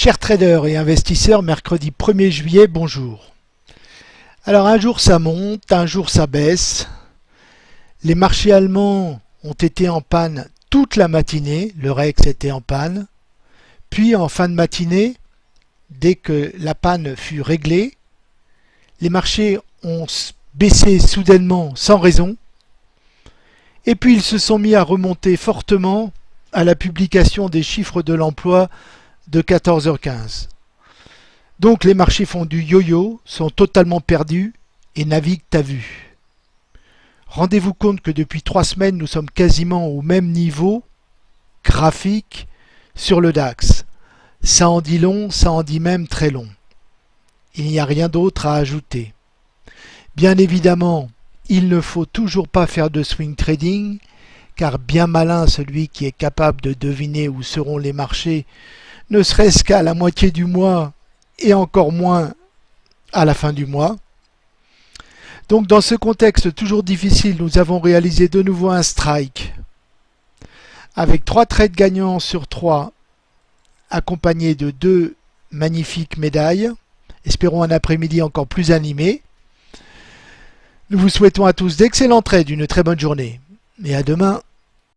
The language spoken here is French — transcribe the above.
Chers traders et investisseurs, mercredi 1er juillet, bonjour. Alors un jour ça monte, un jour ça baisse. Les marchés allemands ont été en panne toute la matinée, le Rex était en panne. Puis en fin de matinée, dès que la panne fut réglée, les marchés ont baissé soudainement sans raison. Et puis ils se sont mis à remonter fortement à la publication des chiffres de l'emploi de 14h15. Donc les marchés font du yo-yo, sont totalement perdus et naviguent à vue. Rendez-vous compte que depuis trois semaines, nous sommes quasiment au même niveau graphique sur le DAX. Ça en dit long, ça en dit même très long. Il n'y a rien d'autre à ajouter. Bien évidemment, il ne faut toujours pas faire de swing trading, car bien malin celui qui est capable de deviner où seront les marchés, ne serait-ce qu'à la moitié du mois et encore moins à la fin du mois. Donc dans ce contexte toujours difficile, nous avons réalisé de nouveau un strike avec trois trades gagnants sur trois accompagnés de deux magnifiques médailles. Espérons un après-midi encore plus animé. Nous vous souhaitons à tous d'excellents trades, une très bonne journée et à demain.